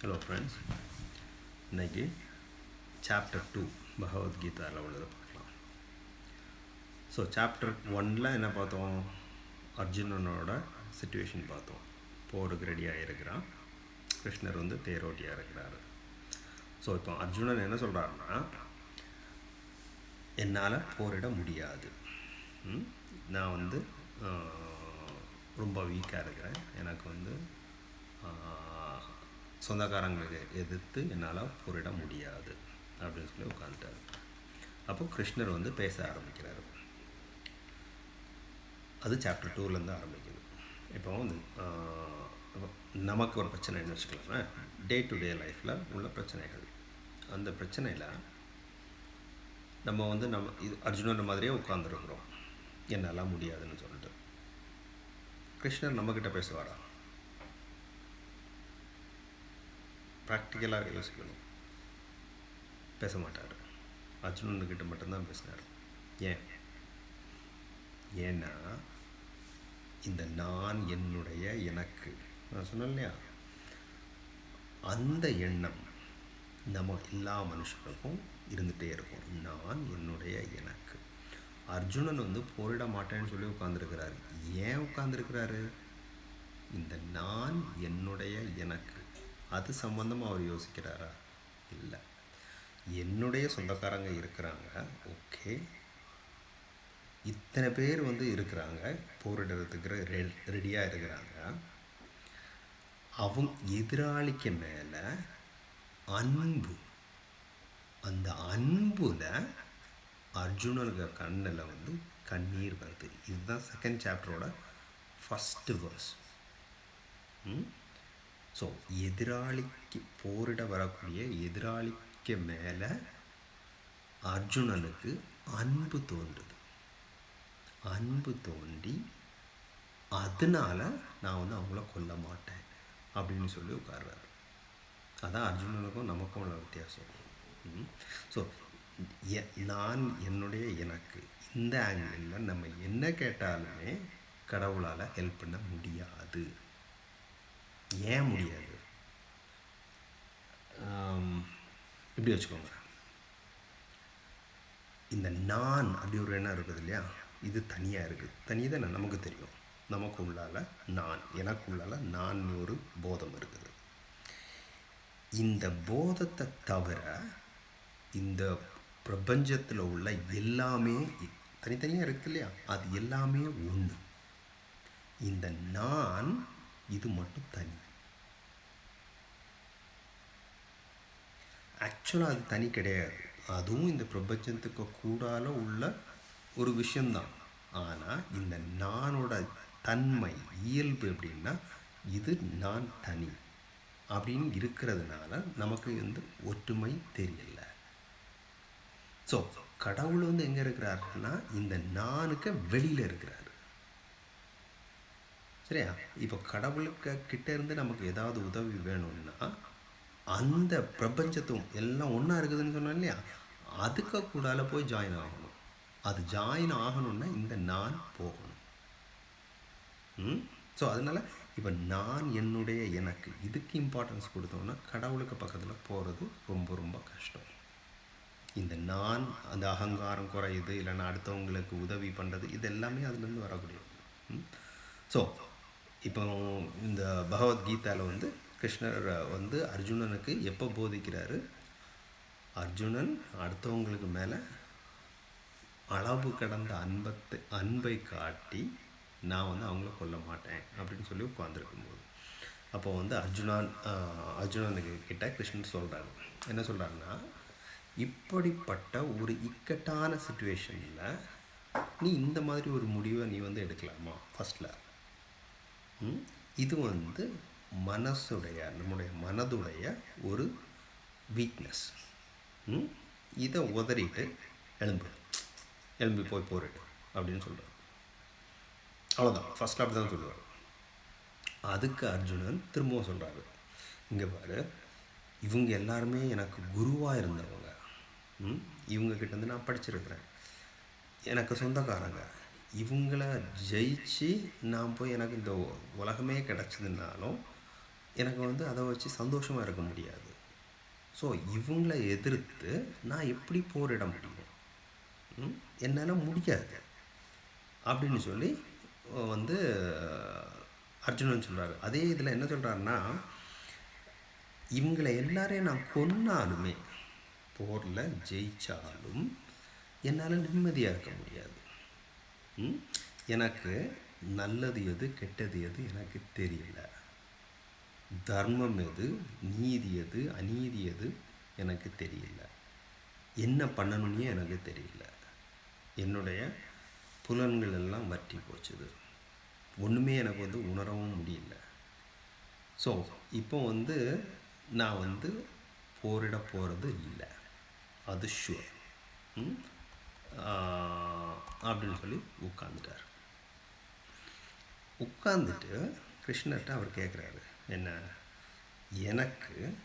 Hello friends இன்னைக்கு chapter two பகவத்கீதாவில் உள்ளதை பார்க்கலாம். ஸோ சாப்டர் ஒனில் என்ன பார்த்தோம்? அர்ஜுனனோட சுச்சுவேஷன் பார்த்தோம். போருக்கு ரெடியாக இருக்கிறான் கிருஷ்ணர் வந்து தேரோட்டியாக இருக்கிறாரு. ஸோ இப்போ அர்ஜுனன் என்ன சொல்கிறாருன்னா என்னால் போரிட முடியாது. நான் வந்து ரொம்ப வீக்காக இருக்கிறேன். எனக்கு வந்து சொந்தக்காரங்களுக்கு எதிர்த்து என்னால் போரிட முடியாது அப்படின்னு சொல்லி உட்காந்துட்டாரு அப்போ கிருஷ்ணர் வந்து பேச ஆரம்பிக்கிறாரு. அது சாப்டர் டூலேருந்து ஆரம்பிக்குது. இப்போ வந்து நமக்கு ஒரு பிரச்சனைன்னு வச்சுக்கலாமே டே டு டே லைஃப்பில் உள்ள பிரச்சனைகள். அந்த பிரச்சனையில் நம்ம வந்து நம்ம இது அர்ஜுனன் மாதிரியே உட்காந்துருக்குறோம் என்னால் முடியாதுன்னு சொல்லிட்டு. கிருஷ்ணர் நம்மக்கிட்ட பேசுவாரா? ப்ராக்டிக்கலாக யோசிக்கணும். பேச மாட்டார் அர்ஜுனன்கிட்ட மட்டும்தான் பேசினார். ஏன்? ஏன்னா இந்த நான் என்னுடைய எனக்கு. நான் சொன்னேன் இல்லையா? அந்த எண்ணம் நம்ம எல்லா மனுஷனுக்கும் இருந்துகிட்டே இருக்கும். நான் என்னுடைய எனக்கு. அர்ஜுனன் வந்து போரிட மாட்டேன்னு சொல்லி உட்காந்துருக்கிறாரு ஏன் உட்காந்துருக்கிறாரு இந்த நான் என்னுடைய எனக்கு. அது சம்மந்தமாக அவர் யோசிக்கிறாரா? இல்லை. என்னுடைய சொந்தக்காரங்க இருக்கிறாங்க. ஓகே. இத்தனை பேர் வந்து இருக்கிறாங்க. போரிடுறதுக்கு ரெ ரெடியாக இருக்கிறாங்க. அவங்க எதிராளிக்கு மேலே அன்பு. அந்த அன்புல அர்ஜுனனுக்கு கண்ணில் வந்து கண்ணீர் வருது. இதுதான் செகண்ட் சாப்டரோட ஃபஸ்ட்டு வேர்ஸ் ஸோ எதிராளிக்கு போரிட வரக்கூடிய எதிராளிக்கு மேலே அர்ஜுனனுக்கு அன்பு தோன்றுது. அன்பு தோண்டி அதனால் நான் வந்து அவங்கள கொல்ல மாட்டேன் அப்படின்னு சொல்லி உட்கார்றாரு. அதான் அர்ஜுனனுக்கும் நமக்கும் உள்ள வித்தியாசம். ஸோ நான் என்னுடைய எனக்கு இந்த ஆங்கிளில் நம்ம என்ன கேட்டாலுமே கடவுளால் ஹெல்ப் பண்ண முடியாது. ஏன் முடியாது? இப்படி வச்சுக்கோங்க. இந்த நான் அப்படி ஒரு எண்ணம் இருக்குது இல்லையா? இது தனியாக இருக்குது. தனியாக தான்? நமக்கு தெரியும். நமக்கு உள்ளால நான் எனக்கு உள்ளால நான் ஒரு போதம் இருக்குது. இந்த போதத்தை தவிர இந்த பிரபஞ்சத்தில் உள்ள எல்லாமே தனித்தனியாக இருக்குது இல்லையா? அது எல்லாமே ஒன்று இந்த நான் இது மட்டும் தனி. ஆக்சுவலாக அது தனி கிடையாது. அதுவும் இந்த பிரபஞ்சத்துக்கு கூடால உள்ள ஒரு விஷயம்தான். ஆனால் இந்த நானோட தன்மை இயல்பு எப்படின்னா இது நான் தனி அப்படின்னு இருக்கிறதுனால நமக்கு வந்து ஒற்றுமை தெரியல. ஸோ கடவுள் வந்து எங்கே இருக்கிறாருன்னா இந்த நானுக்கு வெளியில் இருக்கிறாரு. சரியா? இப்போ கடவுளுக்கு கிட்ட இருந்து நமக்கு ஏதாவது உதவி வேணும்னா அந்த பிரபஞ்சத்தும் எல்லாம் ஒன்றா இருக்குதுன்னு சொன்னோம் இல்லையா? அதுக்கு கூடால போய் ஜாயின் ஆகணும். அது ஜாயின் ஆகணும்னா இந்த நான் போகணும். ம்? ஸோ அதனால் இப்போ நான் என்னுடைய எனக்கு இதுக்கு இம்பார்ட்டன்ஸ் கொடுத்தோம்னா கடவுளுக்கு பக்கத்தில் போகிறது ரொம்ப ரொம்ப கஷ்டம். இந்த நான் அந்த அகங்காரம் குறையுது இல்லைன்னா அடுத்தவங்களுக்கு உதவி பண்ணுறது இது எல்லாமே அதுலேருந்து வரக்கூடியது. ஸோ இப்போ இந்த பகவத்கீதாவில் வந்து கிருஷ்ணர் வந்து அர்ஜுனனுக்கு எப்போ போதிக்கிறாரு? அர்ஜுனன் அடுத்தவங்களுக்கு மேலே அளவு கடந்த அன்பத்தை அன்பை காட்டி நான் வந்து அவங்கள கொல்ல மாட்டேன் அப்படின்னு சொல்லி உட்காந்துருக்கும்போது அப்போ வந்து அர்ஜுனான் அர்ஜுனனுக்கு கிட்ட கிருஷ்ணன் சொல்கிறாரு என்ன சொல்கிறாருன்னா இப்படிப்பட்ட ஒரு இக்கட்டான சுச்சுவேஷனில் நீ இந்த மாதிரி ஒரு முடிவை நீ வந்து எடுக்கலாமா? ஃபஸ்ட்டில் இது வந்து மனசுடைய நம்முடைய மனதுடைய ஒரு வீக்னஸ் இதை உதறிட்டு எலும்பு எலும்பி போய் போரிட்டு அப்படின்னு சொல்கிறார் அவ்வளோதான் ஃபஸ்ட் அப்படி தான் சொல்லுவார். அதுக்கு அர்ஜுனன் திரும்பவும் சொல்கிறாரு இங்கே பாரு இவங்க எல்லாருமே எனக்கு குருவாக இருந்தவங்க. ம்? இவங்க நான் படிச்சிருக்கிறேன். எனக்கு சொந்தக்காரங்க. இவங்கள ஜெயிச்சு நான் போய் எனக்கு இந்த உலகமே கிடச்சதுனாலும் எனக்கு வந்து அதை வச்சு சந்தோஷமாக இருக்க முடியாது. ஸோ இவங்களை எதிர்த்து நான் எப்படி போரிட முடியும் ம்? என்னால் முடியாது. அப்படின்னு சொல்லி வந்து அர்ஜுனன் சொல்கிறாரு அதே இதில் என்ன சொல்கிறாருன்னா இவங்களை எல்லாரையும் நான் கொன்னாலுமே போரில் ஜெயிச்சாலும் என்னால் நிம்மதியாக இருக்க முடியாது. எனக்கு நல்லது எது கெட்டது எது எனக்கு தெரியல. தர்மம் எது நீதி எது அநீதி எது எனக்கு தெரியல. என்ன பண்ணணும்னே எனக்கு தெரியல. என்னுடைய புலன்கள் எல்லாம் வற்றி போச்சுது ஒன்றுமே எனக்கு வந்து உணரவும் முடியல. ஸோ இப்போ வந்து நான் வந்து போரிட போகிறது இல்லை. அது ஷுவர் அப்படின்னு சொல்லி உட்காந்துட்டார் உட்காந்துட்டு கிருஷ்ணர்கிட்ட அவர் கேட்குறாரு என்ன? எனக்கு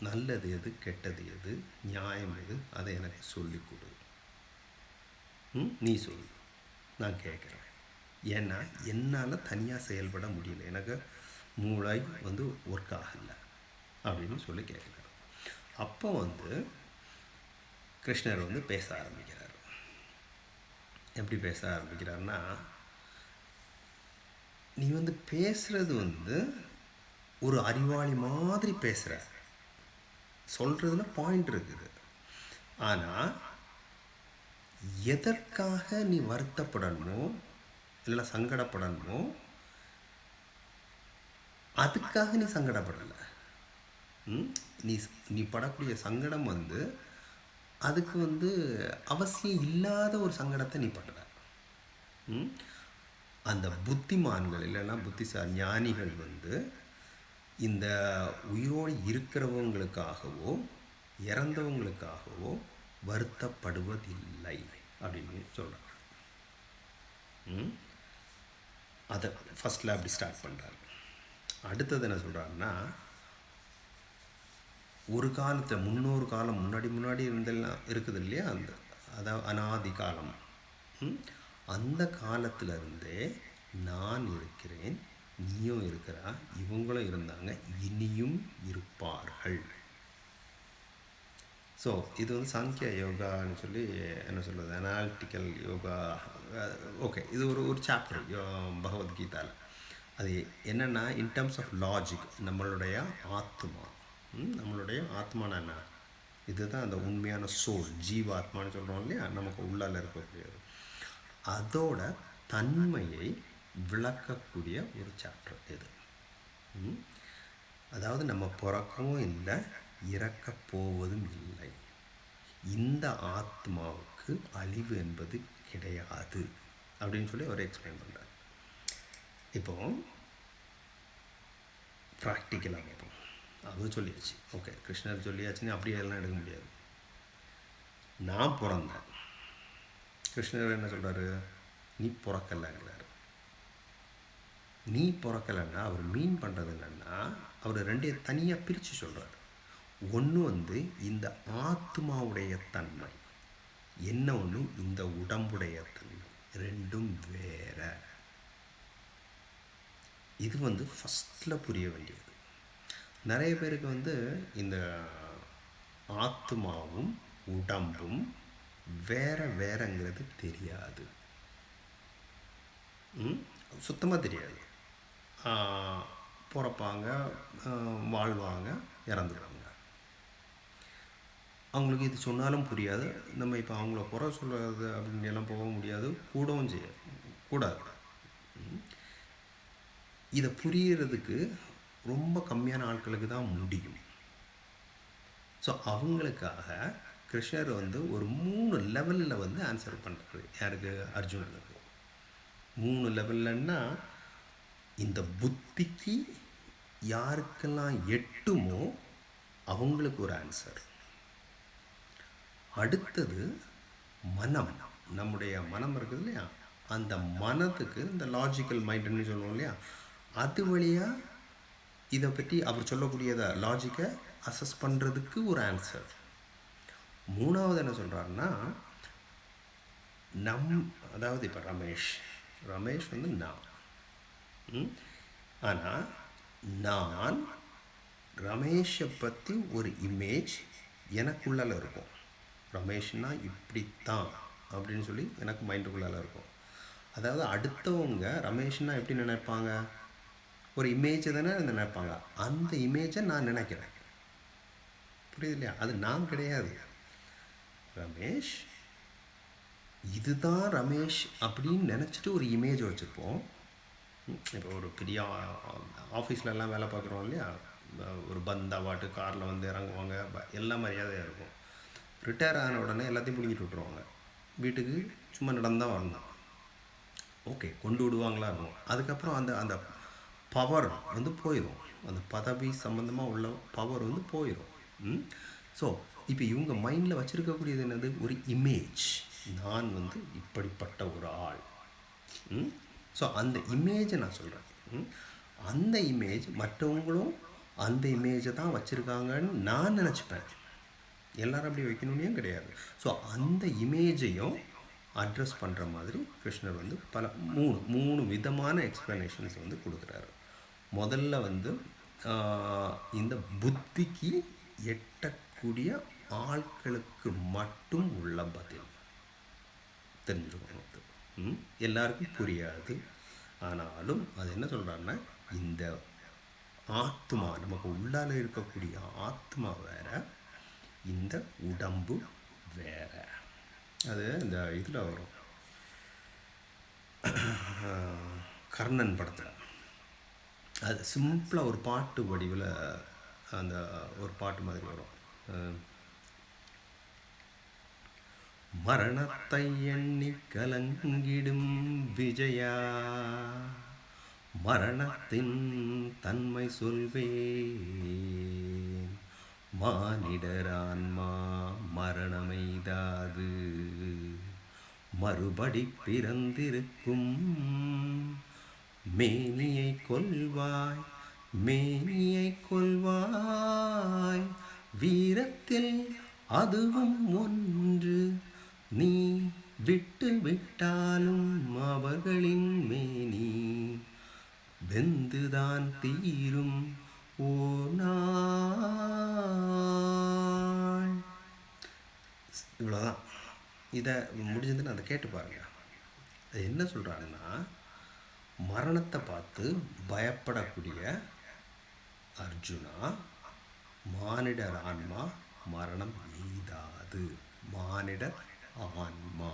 நல்லது எது கெட்டது எது நியாயம் எது அதை எனக்கு சொல்லிக் கொடு. நீ சொல்லு. நான் கேட்குறேன். ஏன்னா என்னால் தனியாக செயல்பட முடியல. எனக்கு மூளை வந்து ஒர்க் ஆகலை அப்படின்னு சொல்லி கேட்குறாரு. அப்போ வந்து கிருஷ்ணர் வந்து பேச ஆரம்பிக்கிறார். எப்படி பேச ஆரம்பிக்கிறாருன்னா நீ வந்து பேசுகிறது வந்து ஒரு அறிவாளி மாதிரி பேசுகிற சொல்கிறதுல பாயிண்ட் இருக்குது ஆனால் எதற்காக நீ வருத்தப்படணுமோ இல்லை சங்கடப்படணுமோ அதுக்காக நீ சங்கடப்படலை ம்? நீ நீ படக்கூடிய சங்கடம் வந்து அதுக்கு வந்து அவசியம் இல்லாத ஒரு சங்கடத்தை நீ படுற ம்? அந்த புத்திமான்கள் இல்லைன்னா புத்திசாலி ஞானிகள் வந்து இந்த உயிரோடு இருக்கிறவங்களுக்காகவோ இறந்தவங்களுக்காகவோ வருத்தப்படுவதில்லை அப்படின்னு சொல்கிறாங்க ம்? அதை ஃபஸ்ட்டில் அப்படி ஸ்டார்ட் பண்ணுறாரு அடுத்தது என்ன சொல்கிறாருன்னா ஒரு காலத்தை முன்னொரு காலம் முன்னாடி முன்னாடி இருந்தெல்லாம் இருக்குது இல்லையா அந்த அதாவது அனாதி காலம் ம்? அந்த காலத்துல இருந்தே நான் இருக்கிறேன் நீயும் இருக்கிறா இவங்களும் இருந்தாங்க இனியும் இருப்பார்கள். ஸோ இது வந்து சாங்கிய யோகான்னு சொல்லி என்ன சொல்கிறது அனாலிட்டிக்கல் யோகா ஓகே இது ஒரு ஒரு சாப்டர் பகவத்கீதாவில் அது என்னென்னா இன் டர்ம்ஸ் ஆஃப் லாஜிக் நம்மளுடைய ஆத்மா. நம்மளுடைய ஆத்மானா என்ன? இதுதான் அந்த உண்மையான சோல் ஜீவாத்மான்னு சொல்கிறோம் இல்லையா? நமக்கு உள்ளால இருக்கக்கூடியது. அதோட தன்மையை விளக்கக்கூடிய ஒரு சாப்டர் இது. அதாவது நம்ம பிறக்கவும் இல்லை இறக்கப் போவதும் இல்லை. இந்த ஆத்மாவுக்கு அழிவு என்பது கிடையாது அப்படின்னு சொல்லி அவர் எக்ஸ்பிளைன் பண்ணுறார் இப்போ ப்ராக்டிக்கலாக பார்ப்போம் அது சொல்லியாச்சு. ஓகே கிருஷ்ணர் சொல்லியாச்சுன்னு அப்படியே எல்லாம் எடுக்க முடியாது. நான் பிறந்தேன். கிருஷ்ணர் என்ன சொல்கிறாரு நீ பிறக்கலைங்கிறாரு. நீ பிறக்கலைன்னா அவர் மீன் பண்ணுறது இல்லைன்னா அவர் ரெண்டையும் தனியாக பிரித்து சொல்கிறார் ஒன்று வந்து இந்த ஆத்மாவுடைய தன்மை என்ன ஒன்று இந்த உடம்புடைய தன்மை. ரெண்டும் வேற. இது வந்து ஃபஸ்ட்டில் புரிய வேண்டியது. நிறைய பேருக்கு வந்து இந்த ஆத்மாவும் உடம்பும் வேற வேறங்கிறது தெரியாது. சுத்தமாக தெரியாது. பிறப்பாங்க வாழ்வாங்க இறந்துடுவாங்க அவங்களுக்கு இது சொன்னாலும் புரியாது. நம்ம இப்போ அவங்கள குறை சொல்கிறது அப்படின்னு எல்லாம் போக முடியாது. கூடவும் செய்ய கூடாது. இதை புரியறதுக்கு ரொம்ப கம்மியான ஆட்களுக்கு தான் முடியும். ஸோ அவங்களுக்காக கிருஷ்ணர் வந்து ஒரு மூணு லெவலில் வந்து ஆன்சர் பண்ணுறாரு யாருக்கு? அர்ஜுனனுக்கு. மூணு லெவல்லன்னா இந்த புத்திக்கு யாருக்கெல்லாம் எட்டுமோ அவங்களுக்கு ஒரு ஆன்சர் அடுத்தது மனம் நம்முடைய மனம் இருக்குது இல்லையா? அந்த மனத்துக்கு இந்த லாஜிக்கல் மைண்டுன்னு சொல்லுவோம் இல்லையா? அது வழியாக இதை பற்றி அவர் சொல்லக்கூடியதை லாஜிக்கை அசஸ் பண்ணுறதுக்கு ஒரு ஆன்சர் மூணாவது என்ன சொல்கிறாருன்னா நம் அதாவது இப்போ ரமேஷ். ரமேஷ் வந்து நான் ஆனால் நான் ரமேஷை பற்றி ஒரு இமேஜ் எனக்குள்ளால இருக்கும். ரமேஷ்னா இப்படித்தான் அப்படின்னு சொல்லி எனக்கு மைண்டுக்குள்ளால இருக்கும். அதாவது அடுத்தவங்க ரமேஷ்னா எப்படி நினைப்பாங்க? ஒரு இமேஜை தானே நினைப்பாங்க. அந்த இமேஜை நான் நினைக்கிறேன். புரியுது இல்லையா? அது நான் கிடையாது. ரமேஷ் இதுதான் ரமேஷ் அப்படின்னு நினச்சிட்டு ஒரு இமேஜ் வச்சுருப்போம். இப்போ ஒரு பெரிய ஆஃபீஸ்லலாம் வேலை பார்க்குறோம் இல்லையா? ஒரு பந்தா வாட்டு காரில் வந்து இறங்குவாங்க. எல்லாம் மரியாதையாக இருக்கும். ரிட்டையர் ஆன உடனே எல்லாத்தையும் பிடிங்கிட்டு விட்ருவாங்க வீட்டுக்கு சும்மா நடந்து தான் வரணும். ஓகே கொண்டு விடுவாங்களா இருக்கும் அதுக்கப்புறம் அந்த அந்த பவர் வந்து போயிடும் அந்த பதவி சம்மந்தமாக உள்ள பவர் வந்து போயிடும் ஸோ இப்போ இவங்க மைண்டில் வச்சுருக்கக்கூடியது என்னது? ஒரு இமேஜ் நான் வந்து இப்படிப்பட்ட ஒரு ஆள். ஸோ அந்த இமேஜை நான் சொல்கிறேன் அந்த இமேஜ் மற்றவங்களும் அந்த இமேஜை தான் வச்சுருக்காங்கன்னு நான் நினச்சிப்பேன். எல்லாரும் அப்படி வைக்கணும்னே கிடையாது? ஸோ அந்த இமேஜையும் அட்ரஸ் பண்ணுற மாதிரி கிருஷ்ணர் வந்து பல மூணு மூணு விதமான எக்ஸ்ப்ளனேஷன்ஸ் வந்து கொடுக்குறாரு. முதல்ல வந்து இந்த புத்திக்கு எட்டக்கூடிய ஆட்களுக்கு மட்டும் உள்ள பதில். தெரிஞ்சுக்கணும். எல்லாருக்கும் புரியாது. ஆனாலும் அது என்ன சொல்கிறாருன்னா இந்த ஆத்மா நமக்கு உள்ளால் இருக்கக்கூடிய ஆத்மா வேற இந்த உடம்பு வேற. அது இந்த இதில் வரும். கர்ணன் படத்தில். அது சிம்பிளாக ஒரு பாட்டு வடிவில் அந்த ஒரு பாட்டு மாதிரி வரும். மரணத்தை எண்ணி கலங்கிடும் விஜயா. மரணத்தின் தன்மை சொல்வேன். மானிடரான்மா மரணமெய்தாது. மறுபடி பிறந்திருக்கும் மேனியை கொள்வாய் மேனியை கொள்வாய் வீரத்தில் அதுவும் ஒன்று நீ விட்டு விட்டாலும் அவர்களின் மேனி வெந்துதான் தீரும் ஓ நாள். இவ்வளோதான் இதை முடிஞ்சதுன்னு அதை கேட்டு பாருங்க. அது என்ன சொல்கிறாங்கன்னா மரணத்தை பார்த்து பயப்படக்கூடிய அர்ஜுனா மானிடர் ஆன்மா மரணம் எய்தாது மானிடர் ஆன்மா.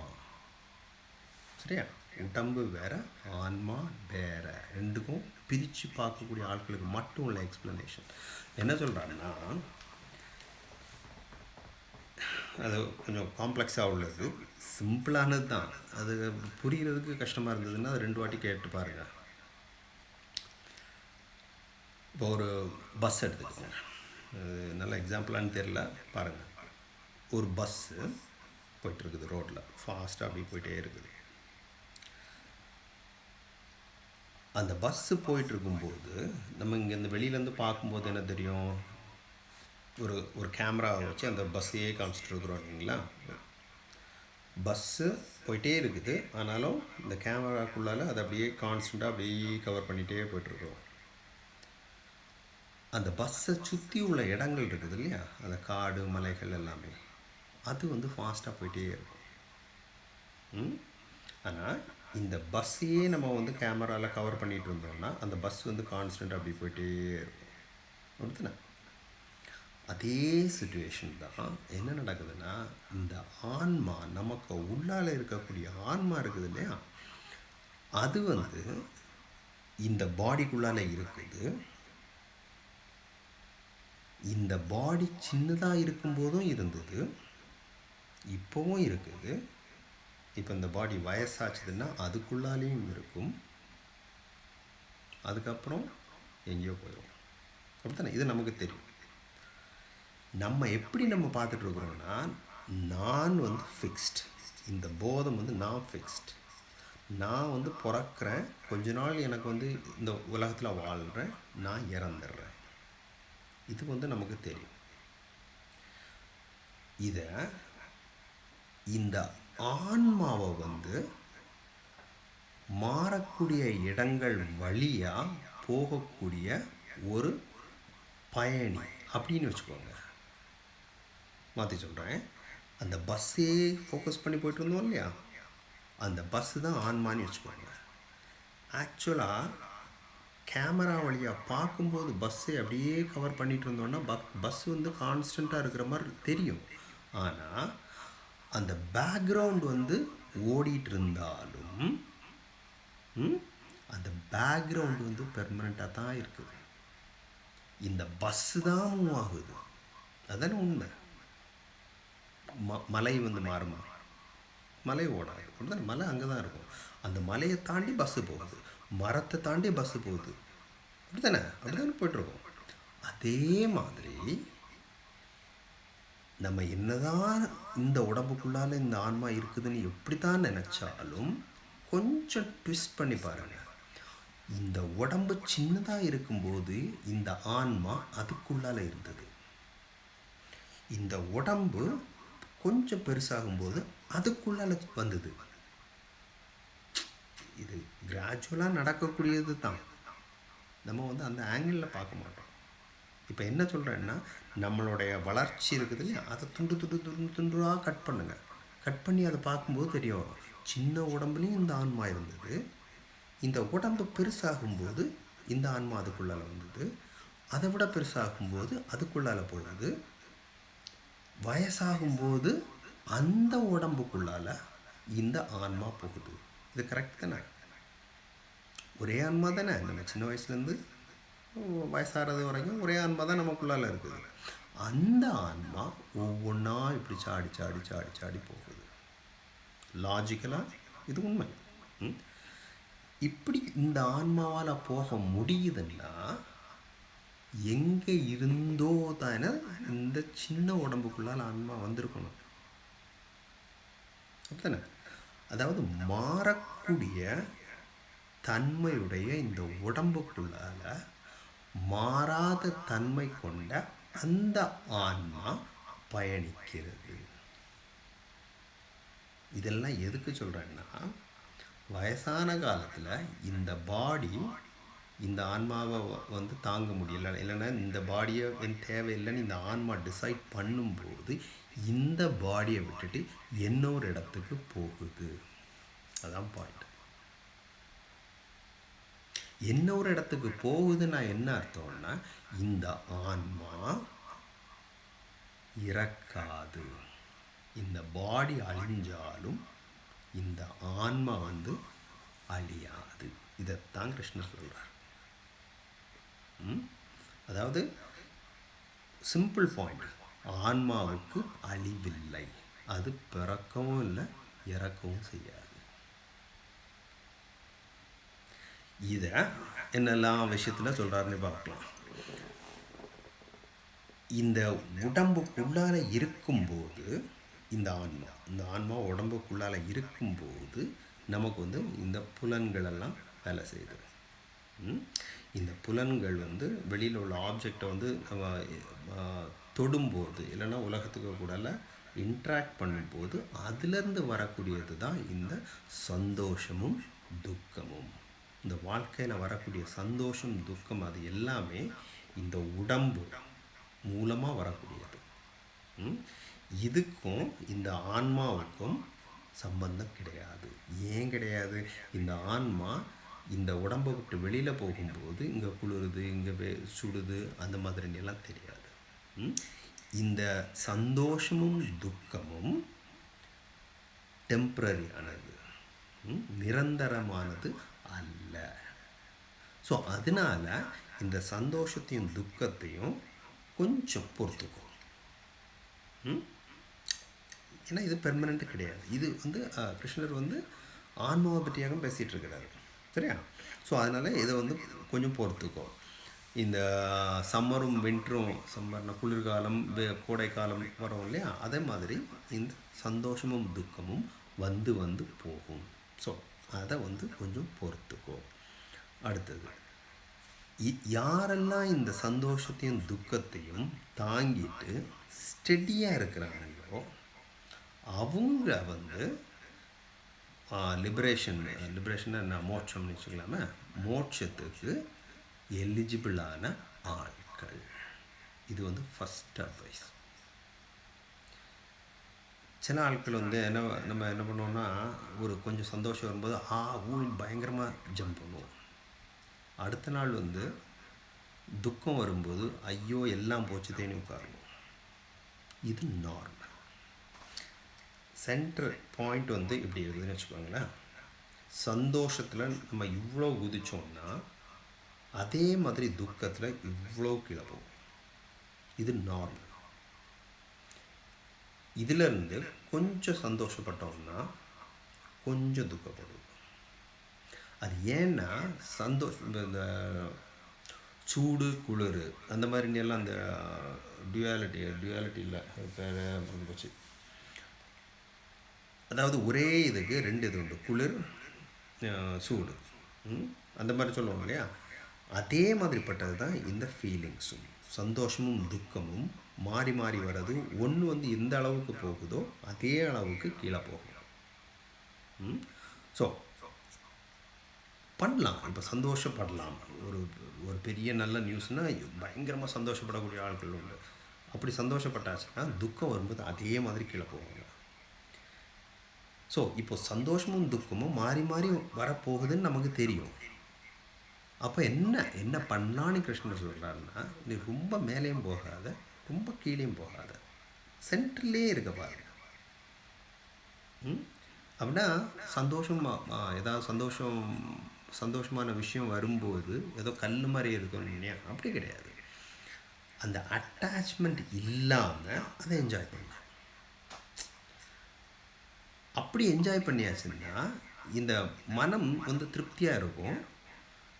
சரியா? உடம்பு வேற ஆன்மா வேற. ரெண்டுக்கும் பிரித்து பார்க்கக்கூடிய ஆட்களுக்கு மட்டும் உள்ள எக்ஸ்ப்ளனேஷன் என்ன சொல்கிறாங்கன்னா அது கொஞ்சம் காம்ப்ளெக்ஸாக உள்ளது. சிம்பிளானது தான். அது புரிகிறதுக்கு கஷ்டமாக இருந்ததுன்னா அது ரெண்டு வாட்டி கேட்டு பாருங்கள் இப்போ ஒரு பஸ் எடுத்துக்கோங்க. அது நல்ல எக்ஸாம்பிளான்னு தெரில பாருங்கள் ஒரு பஸ்ஸு போயிட்டுருக்குது ரோட்டில். ஃபாஸ்ட்டாக அப்படி போயிட்டே இருக்குது. அந்த பஸ்ஸு போயிட்டு இருக்கும்போது நம்ம இங்கே இந்த வெளியிலேருந்து பார்க்கும்போது என்ன தெரியும்? ஒரு ஒரு கேமராவை வச்சு அந்த பஸ்ஸையே காமிச்சிட்டு இருக்கிறோம் இல்லைங்களா? பஸ்ஸு போயிட்டே இருக்குது. ஆனாலும் இந்த கேமராக்குள்ளால் அதை அப்படியே கான்ஸ்டண்ட்டாக அப்படியே கவர் பண்ணிகிட்டே போயிட்டுருக்கோம் அந்த பஸ்ஸை சுற்றி உள்ள இடங்கள் இருக்குது இல்லையா? அந்த காடு மலைகள் எல்லாமே. அது வந்து ஃபாஸ்ட்டாக போயிட்டே இருக்கும் ம்? ஆனால் இந்த பஸ்ஸையே நம்ம வந்து கேமராவில் கவர் பண்ணிகிட்டு இருந்தோம்னா அந்த பஸ் வந்து கான்ஸ்டன்ட் அப்படி போயிட்டே இருக்கும். அப்படித்தானே அதே சுச்சுவேஷன் தான் என்ன நடக்குதுன்னா இந்த ஆன்மா நமக்கு உள்ளால இருக்கக்கூடிய ஆன்மா இருக்குது இல்லையா? அது வந்து இந்த பாடிக்குள்ளால் இருக்குது. இந்த பாடி சின்னதாக இருக்கும்போதும் இருந்தது. இப்போவும் இருக்குது. இப்போ இந்த பாடி வயசாச்சுதுன்னா அதுக்குள்ளாலேயும் இருக்கும். அதுக்கப்புறம் எங்கேயோ போயிடும் அப்படித்தானே? இது நமக்கு தெரியும். நம்ம எப்படி நம்ம பார்த்துட்டு இருக்கிறோம்னா நான் வந்து ஃபிக்ஸ்ட் இந்த போதம் வந்து நான் ஃபிக்ஸ்ட் நான் வந்து பிறக்கிறேன். கொஞ்ச நாள் எனக்கு வந்து இந்த உலகத்தில் வாழ்கிறேன் நான் இறந்துடுறேன். இது வந்து நமக்கு தெரியும். இதை இந்த ஆன்மாவை வந்து மாறக்கூடிய இடங்கள் வழியாக போகக்கூடிய ஒரு பயணி அப்படின்னு வச்சுக்கோங்க. மாற்றி சொல்கிறேன் அந்த பஸ்ஸே ஃபோக்கஸ் பண்ணி போயிட்டு இருந்தோம் இல்லையா? அந்த பஸ்ஸு தான் ஆன்மான்னு வச்சுக்கோங்க. ஆக்சுவலாக கேமரா வழியாக பார்க்கும்போது பஸ்ஸை அப்படியே கவர் பண்ணிட்டு இருந்தோன்னா பக் பஸ் வந்து கான்ஸ்டண்ட்டாக இருக்கிற மாதிரி தெரியும். ஆனால் அந்த பேக்ரவுண்ட் வந்து ஓடிட்டு இருந்தாலும் ம், அந்த பேக்ரவுண்ட் வந்து பெர்மனண்ட்டாக தான் இருக்குது. இந்த பஸ்ஸு தான் மூவ் ஆகுது. அதானே உண்மை? ம மலை வந்து மாறுமா? மலை ஓடாது. அப்படிதான் மலை அங்கே தான் இருக்கும். அந்த மலையை தாண்டி பஸ்ஸு போகுது. மரத்தை தாண்டி பஸ்ஸு போகுது. அப்படிதானே அப்படிதானே போயிட்டுருக்கோம். அதே மாதிரி நம்ம என்னதான் இந்த உடம்புக்குள்ளால இந்த ஆன்மா இருக்குதுன்னு எப்படி தான் நினச்சாலும் கொஞ்சம் ட்விஸ்ட் பண்ணி பாருங்க. இந்த உடம்பு சின்னதாக இருக்கும்போது இந்த ஆன்மா அதுக்குள்ளால இருந்தது. இந்த உடம்பு கொஞ்சம் பெருசாகும்போது அதுக்குள்ளால வந்தது. இது கிராஜுவலாக நடக்கக்கூடியது தான் நம்ம வந்து அந்த ஆங்கிளில் பார்க்க மாட்டோம். இப்போ என்ன சொல்கிறேன்னா நம்மளுடைய வளர்ச்சி இருக்குது இல்லையா? அதை துண்டு துண்டு துண்டு துண்டுவாக கட் பண்ணுங்கள் கட் பண்ணி அதை பார்க்கும்போது தெரியும். சின்ன உடம்புலையும் இந்த ஆன்மா இருந்தது. இந்த உடம்பு பெருசாகும்போது இந்த ஆன்மா அதுக்குள்ளால் வந்தது. அதை விட பெருசாகும்போது அதுக்குள்ளால போகுது வயசாகும்போது அந்த உடம்புக்குள்ளால இந்த ஆன்மா போகுது. இது கரெக்ட் தானே? ஒரே ஆன்மா தானே? நம்ம சின்ன வயசுலேருந்து வயசாகிறது வரைக்கும் ஒரே ஆன்மா தான் நமக்குள்ளால இருக்குது. அந்த ஆன்மா ஒவ்வொன்றா இப்படி சாடி சாடி சாடி சாடி போகுது. லாஜிக்கலாக இது உண்மை. இப்படி இந்த ஆன்மாவால் போக முடியுதுன்னா எங்கே இருந்தோ தானே இந்த சின்ன உடம்புக்குள்ளால் ஆன்மா வந்திருக்கணும். அப்படித்தானே? அதாவது மாறக்கூடிய தன்மையுடைய இந்த உடம்புக்குள்ளால மாறாத தன்மை கொண்ட அந்த ஆன்மா பயணிக்கிறது. இதெல்லாம் எதுக்கு சொல்கிறேன்னா வயசான காலத்தில் இந்த பாடி இந்த ஆன்மாவை வந்து தாங்க முடியல. இல்லைன்னா இந்த பாடியை என் தேவையில்லைன்னு இந்த ஆன்மா டிசைட் பண்ணும்போது இந்த பாடியை விட்டுட்டு இன்னொரு இடத்துக்கு போகுது. அதான் பாயிண்ட் என்ன ஒரு இடத்துக்கு போகுதுன்னா என்ன அர்த்தம்னா இந்த ஆன்மா இறக்காது. இந்த பாடி அழிஞ்சாலும் இந்த ஆன்மா வந்து அழியாது. இதைத்தான் கிருஷ்ணர் சொல்கிறார் ம்? அதாவது சிம்பிள் பாயிண்ட் ஆன்மாவுக்கு அழிவில்லை. அது பிறக்கவும் இல்லை இறக்கவும் செய்யாது. இதை என்னெல்லாம் விஷயத்தில் சொல்கிறாருன்னு பார்க்கலாம். இந்த உடம்புக்குள்ளால் இருக்கும்போது இந்த ஆன்மா இந்த ஆன்மா உடம்புக்குள்ளால் இருக்கும்போது நமக்கு வந்து இந்த புலன்களெல்லாம் வேலை செய்யுது. இந்த புலன்கள் வந்து வெளியில் உள்ள ஆப்ஜெக்டை வந்து நம்ம தொடும்போது இல்லைன்னா உலகத்துக்கு கூடல இன்ட்ராக்ட் பண்ணும்போது அதுலேருந்து வரக்கூடியது தான் இந்த சந்தோஷமும் துக்கமும். இந்த வாழ்க்கையில் வரக்கூடிய சந்தோஷம் துக்கம் அது எல்லாமே இந்த உடம்பு மூலமாக வரக்கூடியது. இதுக்கும் இந்த ஆன்மாவுக்கும் சம்பந்தம் கிடையாது. ஏன் கிடையாது? இந்த ஆன்மா இந்த உடம்பை விட்டு வெளியில் போகும்போது இங்கே குளிருது இங்கே சுடுது அந்த மாதிரிலாம் தெரியாது. ம்? இந்த சந்தோஷமும் துக்கமும் டெம்ப்ரரியானது நிரந்தரமானது அல்ல. ஸோ அதனால இந்த சந்தோஷத்தையும் துக்கத்தையும் கொஞ்சம் பொறுத்துக்கும் ஏன்னா இது பெர்மனெண்ட்டு கிடையாது. இது வந்து கிருஷ்ணர் வந்து ஆன்மாவை பற்றியாக பேசிகிட்டு இருக்கிறாரு சரியா? ஸோ அதனால் இதை வந்து கொஞ்சம் பொறுத்துக்கும் இந்த சம்மரும் வின்டரும் சம்மர்னா குளிர்காலம் வே- கோடைக்காலம் வரும் இல்லையா? அதே மாதிரி இந்த சந்தோஷமும் துக்கமும் வந்து வந்து போகும். ஸோ அதை வந்து கொஞ்சம் பொறுத்துக்கோ. அடுத்தது இ- யாரெல்லாம் இந்த சந்தோஷத்தையும் துக்கத்தையும் தாங்கிட்டு ஸ்டெடியாக இருக்கிறாங்களோ அவங்க வந்து லிபரேஷன் லிபரேஷன் நான் மோட்சம்னு வச்சுக்கலாமே? மோட்சத்துக்கு எலிஜிபிளான ஆட்கள். இது வந்து ஃபஸ்ட் அட்வைஸ் சில ஆட்கள் வந்து என்ன நம்ம என்ன பண்ணுவோம்னா ஒரு கொஞ்சம் சந்தோஷம் வரும்போது ஆ ஊன்னு பயங்கரமாக ஜம்ப் பண்ணுவோம். அடுத்த நாள் வந்து துக்கம் வரும்போது ஐயோ எல்லாம் போச்சு தேனி உட்காரணும். இது நார்மல் சென்டர் பாயிண்ட் வந்து இப்படி இருக்குதுன்னு வச்சுக்கோங்களேன். சந்தோஷத்தில் நம்ம இவ்வளோ குதிச்சோம்னா அதே மாதிரி துக்கத்தில் இவ்வளோ கீழே இது நார்மல் இதிலிருந்து கொஞ்சம் சந்தோஷப்பட்டோம்னா கொஞ்சம் துக்கப்படுவோம் அது ஏன்னா சந்தோஷம் இந்த- சூடு குளிர் அந்த மாதிரி எல்லாம் அந்த டியூயாலிட்டி டியூயாலிட்டி இல்லை. பேர் போச்சு. அதாவது ஒரே இதுக்கு ரெண்டு இது உண்டு. குளிர் சூடு. அந்த மாதிரி சொல்லுவாங்க இல்லையா? அதே மாதிரிப்பட்டது தான் இந்த ஃபீலிங்ஸும் சந்தோஷமும் துக்கமும் மாறி மாறி வர்றது ஒன்று வந்து எந்த அளவுக்கு போகுதோ அதே அளவுக்கு கீழே போகும். ஸோ பண்ணலாம். இப்போ சந்தோஷப்படலாம். ஒரு ஒரு பெரிய நல்ல நியூஸ்னால் பயங்கரமாக சந்தோஷப்படக்கூடிய ஆட்கள் உண்டு. அப்படி சந்தோஷப்பட்டாச்சுன்னா துக்கம் வரும்போது அதே மாதிரி கீழே போவாங்க ஸோ இப்போ சந்தோஷமும் துக்கமும் மாறி மாறி வரப்போகுதுன்னு நமக்கு தெரியும். அப்போ என்ன என்ன பண்ணலான்னு கிருஷ்ணர் சொல்கிறாருன்னா நீ ரொம்ப மேலேயும் போகாத. ரொம்ப கீழேயும் போகாத. சென்டர்லேயே இருக்க பாருங்க. ம்? அப்படின்னா சந்தோஷமாக ஏதாவது சந்தோஷம் சந்தோஷமான விஷயம் வரும்போது ஏதோ கல் மாதிரி இருக்கணும் இல்லையா? அப்படி கிடையாது. அந்த அட்டாச்மெண்ட் இல்லாமல் அதை என்ஜாய் பண்ணலாம் அப்படி என்ஜாய் பண்ணியாச்சுன்னா இந்த மனம் வந்து திருப்தியாக இருக்கும்.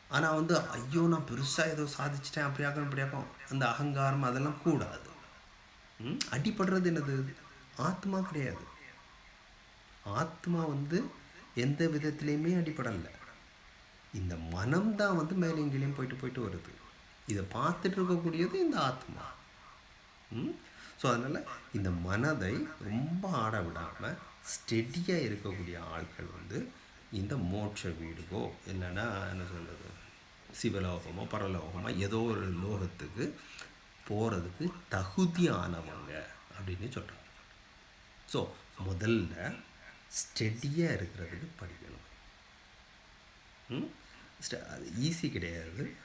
ஆனால் வந்து ஐயோ நான் பெருசாக ஏதோ சாதிச்சிட்டேன் அப்படியாக்கும் இப்படியாக்கும் அந்த அகங்காரம் அதெல்லாம் கூடாது. ம்? அடிபடுறது என்னது? ஆத்மா கிடையாது. ஆத்மா வந்து எந்த விதத்துலேயுமே அடிபடலை. இந்த மனம் தான் வந்து மேலே எங்கேயும் போயிட்டு போயிட்டு வருது. இதை பார்த்துட்டு இருக்கக்கூடியது இந்த ஆத்மா. ஸோ அதனால் இந்த மனதை ரொம்ப ஆட விடாமல் ஸ்டெடியாக இருக்கக்கூடிய ஆட்கள் வந்து இந்த மோட்ச வீடுகோ இல்லைன்னா என்ன சொல்கிறது சிவலோகமோ பரலோகமோ ஏதோ ஒரு லோகத்துக்கு போகிறதுக்கு தகுதியானவங்க அப்படின்னு சொல்கிறாங்க ஸோ முதல்ல ஸ்டெடியாக இருக்கிறதுக்கு படிக்கணும். ம்? ஸ்ட- அது ஈஸி கிடையாது.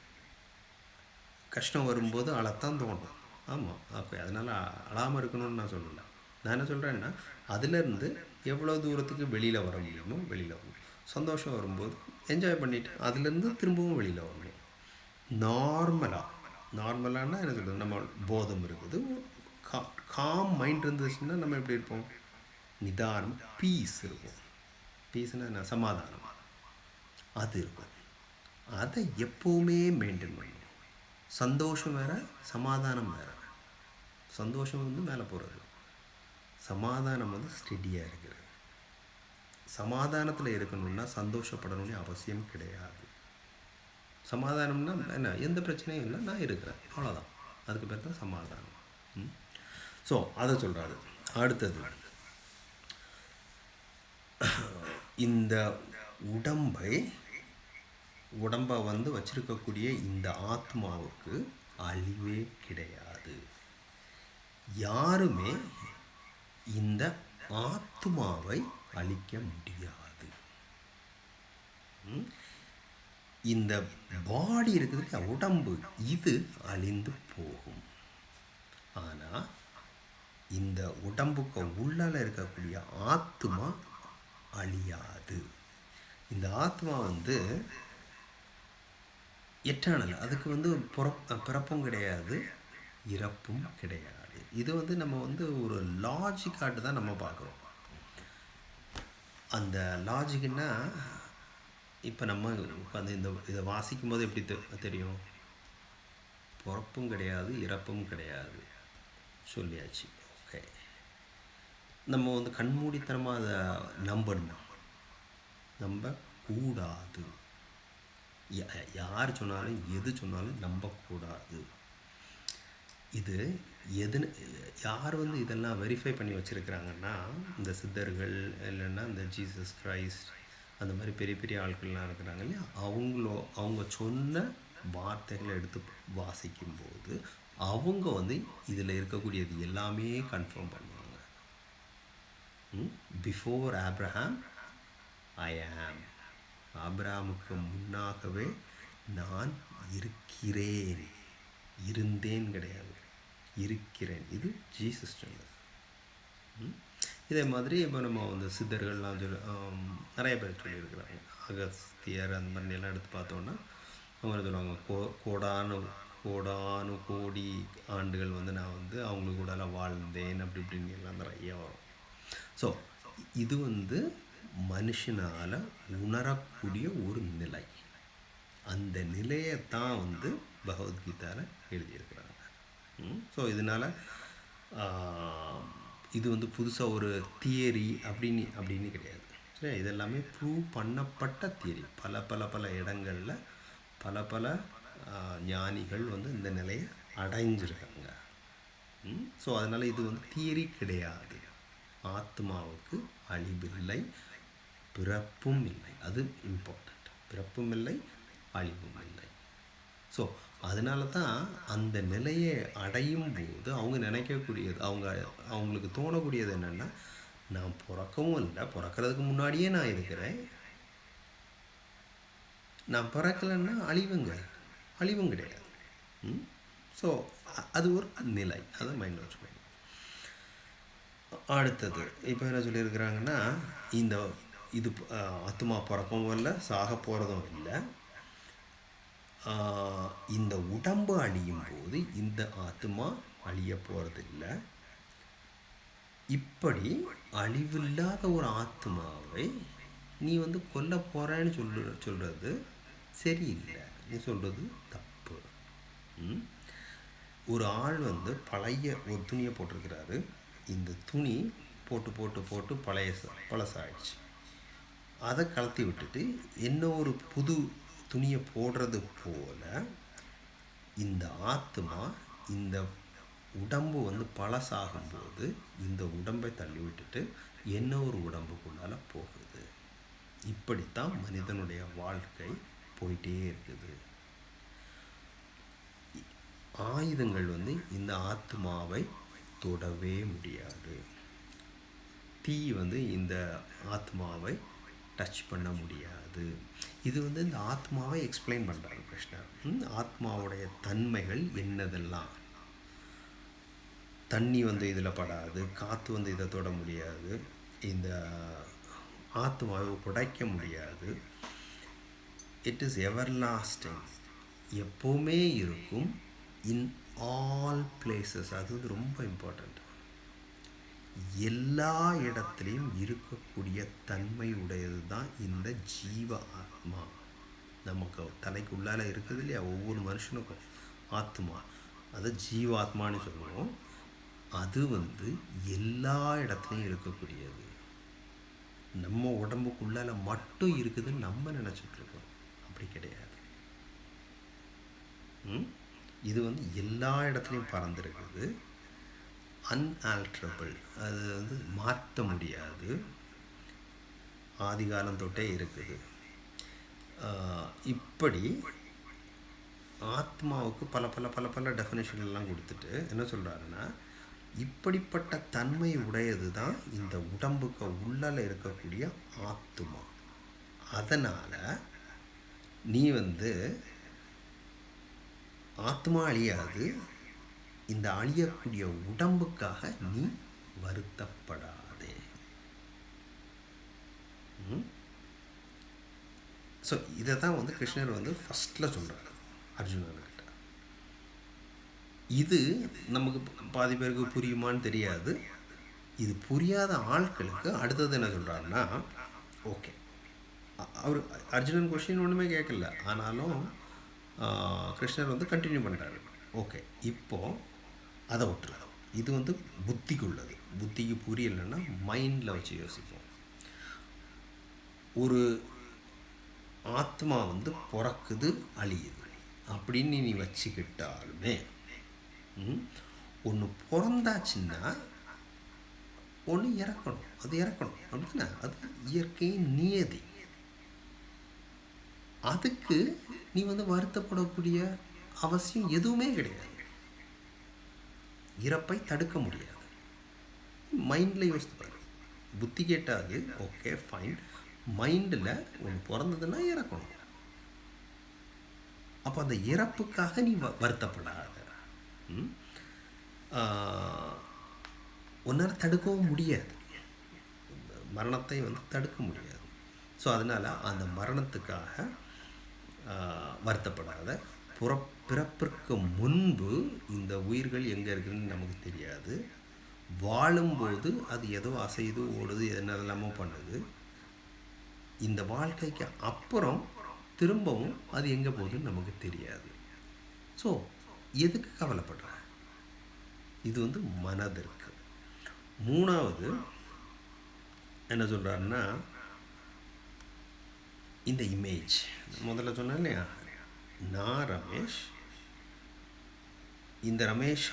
கஷ்டம் வரும்போது அழத்தான் தோணும். ஆமாம் அப்போ அதனால் அழாமல் இருக்கணும்னு நான் சொல்லலை. நான் என்ன சொல்கிறேன்னா அதுலேருந்து எவ்வளோ தூரத்துக்கு வெளியில் வர முடியுமோ வெளியில் வரணும் சந்தோஷம் வரும்போது என்ஜாய் பண்ணிட்டு அதுலேருந்து திரும்பவும் வெளியில் வரணும் நார்மலாக நார்மலானா என்ன சொல்கிறது நம்ம போதம் இருக்குது. கா காம் மைண்ட் இருந்துச்சுன்னா நம்ம எப்படி இருப்போம்? நிதானம் பீஸ் இருக்கும். பீஸ்னால் என்ன? சமாதானம். அது இருக்கும். அதை எப்போவுமே மெயின்டைன் பண்ணணும். சந்தோஷம் வேறு சமாதானம் வேறு. சந்தோஷம் வந்து மேலே போகிறது சமாதானம் வந்து ஸ்டெடியாக இருக்கிறது. சமாதானத்தில் இருக்கணும்னா சந்தோஷப்படணும்னு அவசியம் கிடையாது. சமாதானம்னா என்ன? எந்த பிரச்சனையும் இல்லை. நான் இருக்கிறேன். அவ்வளோதான் அதுக்கு பேர் தான் சமாதானம். ஸோ அதை சொல்கிறாரு அடுத்தது. இந்த உடம்பை உடம்பை வந்து வச்சிருக்கக்கூடிய இந்த ஆத்மாவுக்கு அழிவே கிடையாது. யாருமே இந்த ஆத்மாவை அழிக்க முடியாது. இந்த பாடி இருக்குது உடம்பு இது அழிந்து போகும். ஆனால் இந்த உடம்புக்கு உள்ளால இருக்கக்கூடிய ஆத்மா அழியாது. இந்த ஆத்மா வந்து எட்டானல் அதுக்கு வந்து பிறப் பிறப்பும் கிடையாது இறப்பும் கிடையாது. இது வந்து நம்ம வந்து ஒரு லாஜிக்காட்டு தான் நம்ம பார்க்குறோம். அந்த லாஜிக்னா இப்போ நம்ம உட்காந்து இந்த இதை வாசிக்கும் போது எப்படி தெரியும்? பிறப்பும் கிடையாது இறப்பும் கிடையாது. சொல்லியாச்சு. ஓகே நம்ம வந்து கண்மூடித்தனமாக அதை நம்பணும். நம்ப கூடாது. யார் சொன்னாலும் எது சொன்னாலும் நம்பக்கூடாது. இது எது யார் வந்து இதெல்லாம் வெரிஃபை பண்ணி வச்சுருக்கிறாங்கன்னா இந்த சித்தர்கள் இல்லைன்னா இந்த ஜீசஸ் கிரைஸ்ட் அந்த மாதிரி பெரிய பெரிய ஆட்கள்லாம் இருக்கிறாங்க இல்லையா? அவங்களோ அவங்க சொன்ன வார்த்தைகளை எடுத்து வாசிக்கும்போது அவங்க வந்து இதில் இருக்கக்கூடியது எல்லாமே கன்ஃபார்ம் பண்ணுவாங்க. பிஃபோர் ஆப்ரஹாம் ஐ ஆம் ஆப்ரஹாமுக்கு முன்னாகவே நான் இருக்கிறேன். இருந்தேன் கிடையாது. இருக்கிறேன். இது ஜீசஸ் சொன்னது. இதே மாதிரி இப்போ நம்ம வந்து சித்தர்கள்லாம் சொல்லி நிறைய பேர் சொல்லியிருக்கிறாங்க. அகஸ்தியர் அந்த மாதிரி எல்லாம் எடுத்து பார்த்தோன்னா அவங்க சொல்லுவாங்க கோ கோடானு கோடானு கோடி ஆண்டுகள் வந்து நான் வந்து அவங்க கூடலாம் வாழ்ந்தேன் அப்படி இப்படின்னு எல்லாம் நிறைய வரும். ஸோ இது வந்து மனுஷனால் உணரக்கூடிய ஒரு நிலை. அந்த நிலையை தான் வந்து பகவத்கீதாவில் எழுதியிருக்கிறாங்க. ஸோ இதனால் இது வந்து புதுசாக ஒரு தியரி அப்படின்னு அப்படின்னு கிடையாது. சரி இதெல்லாமே ப்ரூவ் பண்ணப்பட்ட தியரி. பல பல பல இடங்களில் பல பல ஞானிகள் வந்து இந்த நிலையை அடைஞ்சிருக்காங்க. ஸோ அதனால் இது வந்து தியரி கிடையாது. ஆத்மாவுக்கு அழிவில்லை பிறப்பும் இல்லை. அது இம்பார்ட்டண்ட் பிறப்பும் இல்லை அழிவும் இல்லை. ஸோ அதனால தான் அந்த நிலையை அடையும் போது அவங்க நினைக்கக்கூடியது அவங்க அவங்களுக்கு தோணக்கூடியது என்னென்னா நான் பிறக்கவும் இல்லை பிறக்கிறதுக்கு முன்னாடியே நான் இருக்கிறேன். நான் பிறக்கலைன்னா அழிவுங்க அழிவும் கிடையாது. ஸோ அது ஒரு நிலை அதை மைண்டில் வச்சுக்கோங்க. அடுத்தது இப்போ என்ன சொல்லியிருக்கிறாங்கன்னா இந்த இது அஹ், ஆத்மா பிறக்கவும் இல்லை சாக போகிறதும் இல்லை. இந்த உடம்பு அழியும் போது இந்த ஆத்மா அழிய போகிறதில்ல இப்படி அழிவில்லாத ஒரு ஆத்மாவை நீ வந்து கொல்ல போகிறேன்னு சொல்லு சொல்கிறது சரியில்லை. நீ சொல்கிறது தப்பு. ஒரு ஆள் வந்து பழைய ஒரு துணியை போட்டிருக்கிறாரு. இந்த துணி போட்டு போட்டு போட்டு பழைய பழசாயிடுச்சு. அதை கலத்தி விட்டுட்டு என்ன ஒரு புது துணியை போடுறது போல் இந்த ஆத்மா இந்த உடம்பு வந்து பழசாகும்போது இந்த உடம்பை தள்ளி விட்டுட்டு என்ன ஒரு உடம்புக்குள்ளால போகுது? இப்படித்தான் மனிதனுடைய வாழ்க்கை போயிட்டே இருக்குது. ஆயுதங்கள் வந்து இந்த ஆத்மாவை தொடவே முடியாது. தீ வந்து இந்த ஆத்மாவை டச் பண்ண முடியாது. இது வந்து இந்த ஆத்மாவை எக்ஸ்பிளைன் பண்ணுறாரு கிருஷ்ணர் ஆத்மாவுடைய தன்மைகள் என்னதெல்லாம்? தண்ணி வந்து இதில் படாது காற்று வந்து இதை தொட முடியாது இந்த ஆத்மாவை உடைக்க முடியாது. இட் இஸ் எவர் லாஸ்டிங் எப்போவுமே இருக்கும் இன் ஆல் பிளேசஸ் அது வந்து ரொம்ப இம்பார்ட்டண்ட் எல்லா இடத்துலையும் இருக்கக்கூடிய தன்மை உடையது தான் இந்த ஜீவ ஆத்மா. நமக்கு தலைக்கு உள்ளால இருக்குது இல்லையா? ஒவ்வொரு மனுஷனுக்கும் ஆத்மா. அது ஜீவாத்மான்னு சொல்லுவோம். அது வந்து எல்லா இடத்துலையும் இருக்கக்கூடியது. நம்ம உடம்புக்குள்ளால் மட்டும் இருக்குதுன்னு நம்ம நினச்சிட்டு இருக்கோம் அப்படி கிடையாது. ம்? இது வந்து எல்லா இடத்துலையும் பறந்துருக்குது. அன்ஆல்ட்ரபிள் அது வந்து மாற்ற முடியாது. ஆதிகாலம் தொட்டே இருக்குது இப்படி ஆத்மாவுக்கு பல பல பல பல டெஃபினேஷன் எல்லாம் கொடுத்துட்டு என்ன சொல்கிறாருன்னா இப்படிப்பட்ட தன்மை உடையது தான் இந்த உடம்புக்கு உள்ளால இருக்கக்கூடிய ஆத்மா. அதனால் நீ வந்து ஆத்மா அழியாது இந்த அழியக்கூடிய உடம்புக்காக நீ வருத்தப்படாதே. ஸோ இதை தான் வந்து கிருஷ்ணர் வந்து ஃபஸ்ட்டில் சொல்கிறார் அர்ஜுனன்கிட்ட இது நமக்கு பாதி பேருக்கு புரியுமான்னு தெரியாது. இது புரியாத ஆட்களுக்கு அடுத்தது என்ன சொல்கிறாருன்னா ஓகே அவர் அர்ஜுனன் கொஷின் ஒன்றுமே கேட்கல. ஆனாலும் கிருஷ்ணர் வந்து கண்டினியூ பண்ணுறாரு ஓகே இப்போது அதை விட்டுருங்க இது வந்து புத்திக்கு உள்ளது புத்திக்கு புரியலைன்னா மைண்டில் வச்சு யோசிப்போம். ஒரு ஆத்மா வந்து பிறக்குது அழியுது. அப்படின்னு நீ வச்சுக்கிட்டாலுமே ஒன்று பிறந்தாச்சுன்னா ஒன்று இறக்கணும். அது இறக்கணும். அப்படின்னா அது இயற்கையின் நியதி. அதுக்கு நீ வந்து வருத்தப்படக்கூடிய அவசியம் எதுவுமே கிடையாது. இறப்பை தடுக்க முடியாது. மைண்டில் யோசித்து பாரு புத்தி கேட்டாது ஓகே ஃபைன் மைண்டில் ஒன்று பிறந்ததுன்னா இறக்கணும். அப்போ அந்த இறப்புக்காக நீ வ வருத்தப்படாத. ம்? உன்னால் தடுக்கவும் முடியாது. மரணத்தை வந்து தடுக்க முடியாது. ஸோ அதனால் அந்த மரணத்துக்காக வருத்தப்படாத. புற பிறப்பிற்கு முன்பு இந்த உயிர்கள் எங்கே இருக்குதுன்னு நமக்கு தெரியாது. வாழும்போது அது ஏதோ அசையுது ஓடுது என்னெல்லாமோ பண்ணுது. இந்த வாழ்க்கைக்கு அப்புறம் திரும்பவும் அது எங்கே போகுதுன்னு நமக்கு தெரியாது. ஸோ எதுக்கு கவலைப்படுற இது வந்து மனதிற்கு. மூணாவது என்ன சொல்கிறாருன்னா இந்த இமேஜ் முதல்ல சொன்னேன் இல்லையா? நான் ரமேஷ் இந்த ரமேஷ்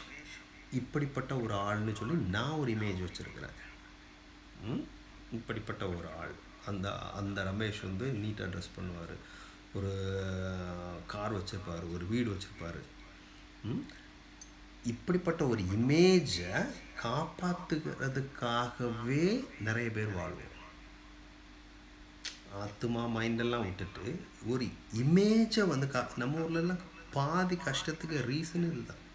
இப்படிப்பட்ட ஒரு ஆள்னு சொல்லி நான் ஒரு இமேஜ் வச்சுருக்கிறேன். ம்? இப்படிப்பட்ட ஒரு ஆள். அந்த அந்த ரமேஷ் வந்து நீட்டாக ட்ரெஸ் பண்ணுவார். ஒரு கார் வச்சுருப்பார் ஒரு வீடு வச்சுருப்பார். இப்படிப்பட்ட ஒரு இமேஜை காப்பாற்றுக்கிறதுக்காகவே நிறைய பேர் வாழ்வோம் ஆத்மா மைண்டெல்லாம் விட்டுட்டு ஒரு இமேஜை வந்து கா நம்ம ஊர்லலாம் பாதி கஷ்டத்துக்கு ரீசன் இதுதான்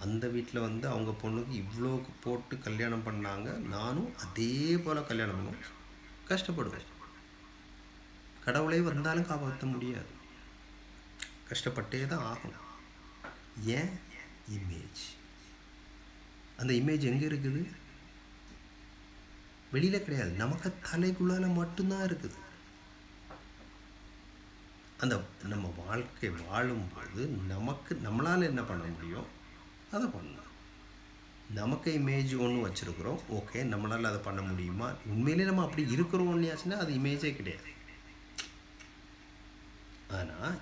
அந்த வீட்டில் வந்து அவங்க பொண்ணுக்கு இவ்வளோ போட்டு கல்யாணம் பண்ணாங்க. நானும் அதே போல் கல்யாணம் பண்ணுவேன் கஷ்டப்படுவேன். கடவுளே வந்தாலும் காப்பாற்ற முடியாது. கஷ்டப்பட்டே தான் ஆகணும். ஏன்? இமேஜ் அந்த இமேஜ் எங்கே இருக்குது? வெளியில் கிடையாது. நமக்கு தலைக்குள்ளால மட்டும்தான் இருக்குது. அந்த நம்ம வாழ்க்கை வாழும்போது நமக்கு நம்மளால் என்ன பண்ண முடியும்? அதை பண்ணலாம். நமக்கு இமேஜ் ஒன்று வச்சுருக்குறோம். ஓகே நம்மளால் அதை பண்ண முடியுமா? உண்மையிலே நம்ம அப்படி இருக்கிறோம் ஒன்றியாச்சுன்னா அது இமேஜே கிடையாது. ஆனால்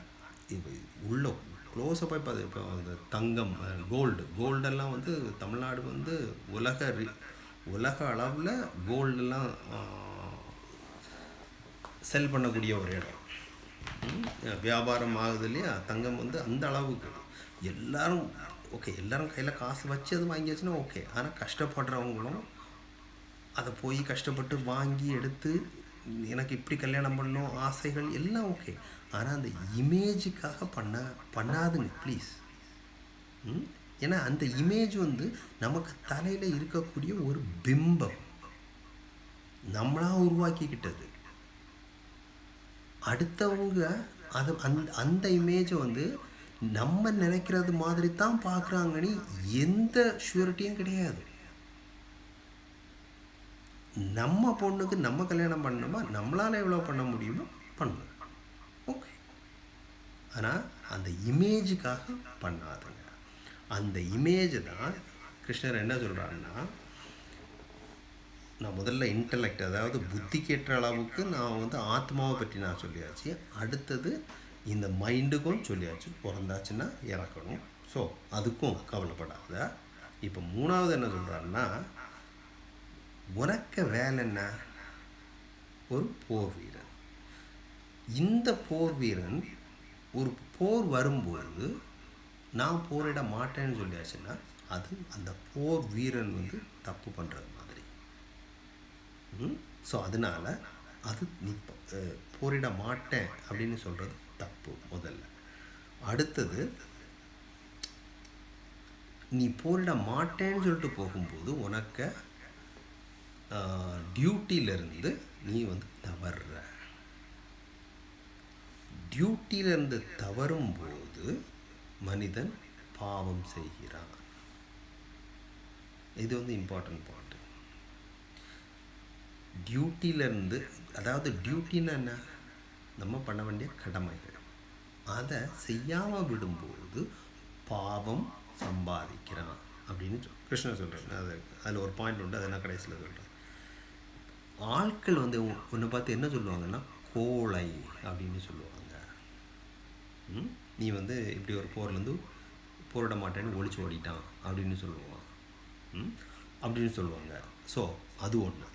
இப்போ உள்ள க்ளோஸப்பாக இப்போ இப்போ அந்த தங்கம் கோல்டு கோல்டெல்லாம் வந்து தமிழ்நாடு வந்து உலக உலக அளவில் கோல்டெல்லாம் செல் பண்ணக்கூடிய ஒரு இடம். வியாபாரம் ஆகுது இல்லையா? தங்கம் வந்து அந்த அளவுக்கு. எல்லாரும் ஓகே எல்லோரும் கையில் காசு வச்சு அது வாங்கியாச்சுன்னா ஓகே. ஆனால் கஷ்டப்படுறவங்களும் அதை போய் கஷ்டப்பட்டு வாங்கி எடுத்து எனக்கு இப்படி கல்யாணம் பண்ணணும் ஆசைகள் எல்லாம் ஓகே. ஆனால் அந்த இமேஜுக்காக பண்ண பண்ணாதுங்க ப்ளீஸ் ஏன்னா அந்த இமேஜ் வந்து நமக்கு தலையில் இருக்கக்கூடிய ஒரு பிம்பம். நம்மளாக உருவாக்கிக்கிட்டது. அடுத்தவங்க அது அந்த அந்த இமேஜை வந்து நம்ம நினைக்கிறது மாதிரி தான் பார்க்குறாங்கன்னு எந்த ஷூரிட்டியும் கிடையாது. நம்ம பொண்ணுக்கு நம்ம கல்யாணம் பண்ணணுமா? நம்மளால் எவ்வளோ பண்ண முடியுமோ பண்ணணும் ஓகே ஆனால் அந்த இமேஜுக்காக பண்ணாதுங்க. அந்த இமேஜை தான் கிருஷ்ணர் என்ன சொல்கிறாருன்னா நான் முதல்ல இன்டலெக்ட் அதாவது புத்தி கேட்ட அளவுக்கு நான் வந்து ஆத்மாவை பற்றி நான் சொல்லியாச்சு. அடுத்தது இந்த மைண்டுக்கும் சொல்லியாச்சு பிறந்தாச்சுன்னா இறக்கணும். ஸோ அதுக்கும் கவலைப்படாத. இப்போ மூணாவது என்ன சொல்கிறாருன்னா உனக்கு வேலை என்ன? ஒரு போர் வீரன். இந்த போர் வீரன் ஒரு போர் வரும்போது நான் போரிட மாட்டேன்னு சொல்லியாச்சுன்னா அது அந்த போர் வீரன் வந்து தப்பு பண்ணுறது மாதிரி. ஸோ அதனால் அது நீ போரிட மாட்டேன் அப்படின்னு சொல்கிறது தப்பு முதல்ல. அடுத்தது நீ போரிட மாட்டேன்னு சொல்லிட்டு போகும்போது உனக்கு டியூட்டியிலேருந்து நீ வந்து தவறுற. டியூட்டியிலேருந்து தவறும்போது மனிதன் பாவம் செய்கிறான். இது வந்து இம்பார்ட்டன்ட் பாயிண்ட் டியூட்டியிலேருந்து அதாவது டியூட்டின்னு என்ன? நம்ம பண்ண வேண்டிய கடமைகள். அதை செய்யாமல் விடும்போது பாவம் சம்பாதிக்கிறான் அப்படின்னு சொல் கிருஷ்ணன் சொல்கிறேன் அது அதில் ஒரு பாயிண்ட் உண்டு அதை நான் கடைசியில் சொல்கிறேன் ஆட்கள் வந்து உன்னை பார்த்து என்ன சொல்லுவாங்கன்னா கோழை அப்படின்னு சொல்லுவாங்க. ம்? நீ வந்து இப்படி ஒரு போர்லேருந்து போரிட மாட்டேன்னு ஒழிச்சு ஓடிட்டான் அப்படின்னு சொல்லுவான். அப்படின்னு சொல்லுவாங்க. ஸோ அது ஒன்று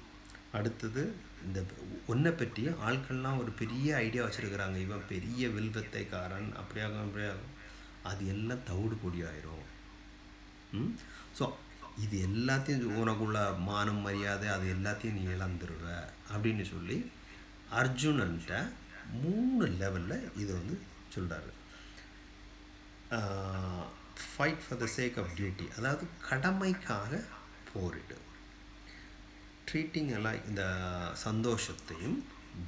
அடுத்தது இந்த ஒன்றை பற்றி ஆட்கள்லாம் ஒரு பெரிய ஐடியா வச்சுருக்கிறாங்க. இவன் பெரிய வில்வத்தைக்காரன் அப்படியாகும் அப்படியாகும் அது எல்லாம் தவிடு பொடியாயிரும் ம்? ஸோ இது எல்லாத்தையும் உனக்குள்ள மானம் மரியாதை அது எல்லாத்தையும் நீ இழந்துருவ அப்படின்னு சொல்லி அர்ஜுனன்ட்ட மூணு லெவலில் இதை வந்து சொல்கிறாரு fight for the sake of duty அதாவது கடமைக்காக போரிடு. ட்ரீட்டிங் எல்லாம் இந்த சந்தோஷத்தையும்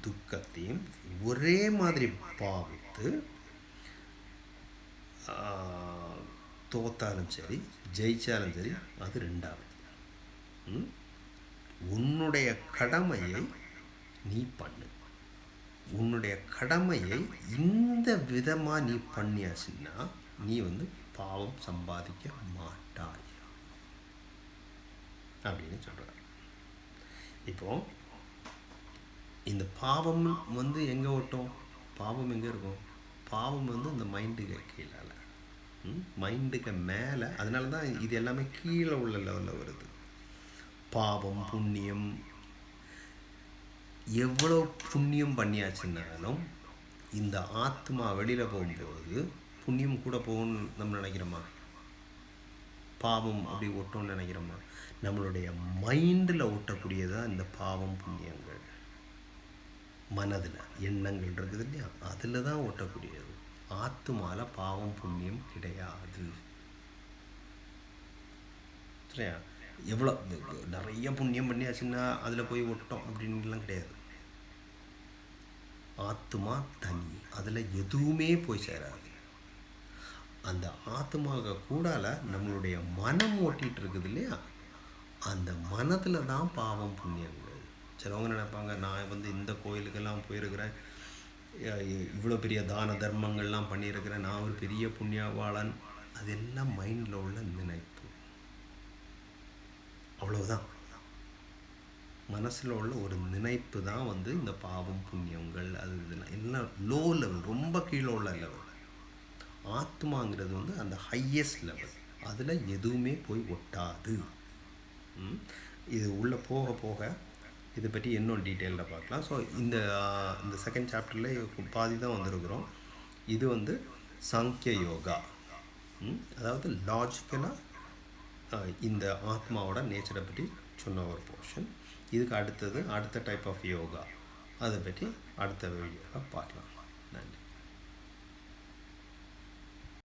துக்கத்தையும் ஒரே மாதிரி பாவித்து தோத்தாலும் சரி ஜெயிச்சாலும் சரி அது ரெண்டாவது. ம்? உன்னுடைய கடமையை நீ பண்ணு. உன்னுடைய கடமையை இந்த விதமாக நீ பண்ணியாச்சுன்னா நீ வந்து பாவம் சம்பாதிக்க மாட்டாய். அப்படின்னு சொல்கிறார் இப்போ இந்த பாவம் வந்து எங்கே ஓட்டும் பாவம் எங்கே இருக்கும்? பாவம் வந்து இந்த மைண்டுக்கு கீழால. மைண்டுக்கு மேலே. அதனால தான் இது எல்லாமே கீழே உள்ள லெவலில் வருது. பாவம் புண்ணியம். எவ்வளோ புண்ணியம் பண்ணியாச்சுன்னாலும் இந்த ஆத்மா வெளியில் போகும்போது புண்ணியம் கூட போகணும்னு நம்ம நினைக்கிறோமா? பாவம் அப்படி ஒட்டோன்னு நினைக்கிறோமா? நம்மளுடைய மைண்டில் ஓட்டக்கூடியதாக இந்த பாவம் புண்ணியங்கள். மனதில் எண்ணங்கள் இருக்குது இல்லையா? அதில் தான் ஒட்டக்கூடியது ஆத்துமால பாவம் புண்ணியம் கிடையாது. சரியா? எவ்வளோ நிறைய புண்ணியம் பண்ணியாச்சுன்னா அதில் போய் ஒட்டோம் அப்படின்லாம் கிடையாது. ஆத்மா தனி. அதில் எதுவுமே போய் சேராது. அந்த ஆத்மாக கூடால நம்மளுடைய மனம் ஓட்டிகிட்டு இருக்குது இல்லையா? அந்த மனதில் தான் பாவம் புண்ணியங்கள். சிலவங்க நினைப்பாங்க நான் வந்து இந்த கோயிலுக்கெல்லாம் போயிருக்கிறேன். இவ்வளோ பெரிய தான தர்மங்கள்லாம் பண்ணியிருக்கிறேன். நான் ஒரு பெரிய புண்ணியவாளன். அதெல்லாம் மைண்டில் உள்ள நினைப்பு. அவ்வளவுதான். மனசில் உள்ள ஒரு நினைப்பு தான் வந்து இந்த பாவம் புண்ணியங்கள் அது இதெல்லாம். எல்லாம் லோ லெவல் ரொம்ப கீழே உள்ள லெவல் ஆத்மாங்கிறது வந்து அந்த ஹையஸ்ட் லெவல் அதில் எதுவுமே போய் ஒட்டாது. இது உள்ளே போக போக இதை பற்றி இன்னும் டீட்டெயிலில் பார்க்கலாம். ஸோ இந்த இந்த செகண்ட் சாப்டரில் பாதி தான் வந்திருக்கிறோம். இது வந்து சாங்கிய யோகா. ம்? அதாவது லாஜிக்கலாக இந்த ஆத்மாவோட நேச்சரை பற்றி சொன்ன ஒரு போர்ஷன் இதுக்கு அடுத்தது அடுத்த டைப் ஆஃப் யோகா அதை பற்றி அடுத்த வீடியோவில் பார்க்கலாம்.